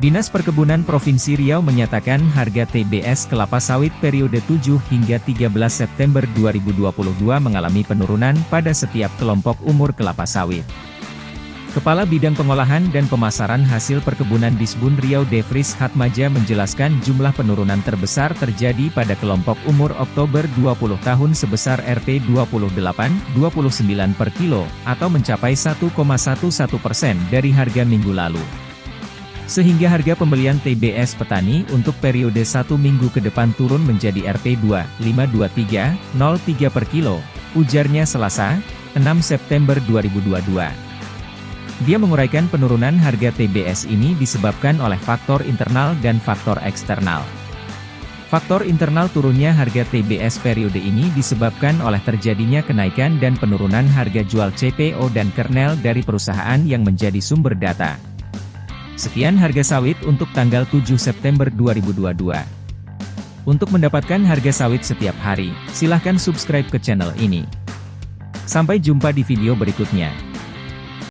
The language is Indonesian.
Dinas Perkebunan Provinsi Riau menyatakan harga TBS kelapa sawit periode 7 hingga 13 September 2022 mengalami penurunan pada setiap kelompok umur kelapa sawit. Kepala Bidang Pengolahan dan Pemasaran Hasil Perkebunan Disbun Riau Devris Hatmaja menjelaskan jumlah penurunan terbesar terjadi pada kelompok umur Oktober 20 tahun sebesar Rp 28,29 per kilo, atau mencapai 1,11 persen dari harga minggu lalu. Sehingga harga pembelian TBS petani untuk periode satu minggu ke depan turun menjadi Rp 2.523.03 per kilo, ujarnya Selasa, 6 September 2022. Dia menguraikan penurunan harga TBS ini disebabkan oleh faktor internal dan faktor eksternal. Faktor internal turunnya harga TBS periode ini disebabkan oleh terjadinya kenaikan dan penurunan harga jual CPO dan kernel dari perusahaan yang menjadi sumber data. Sekian harga sawit untuk tanggal 7 September 2022. Untuk mendapatkan harga sawit setiap hari, silahkan subscribe ke channel ini. Sampai jumpa di video berikutnya.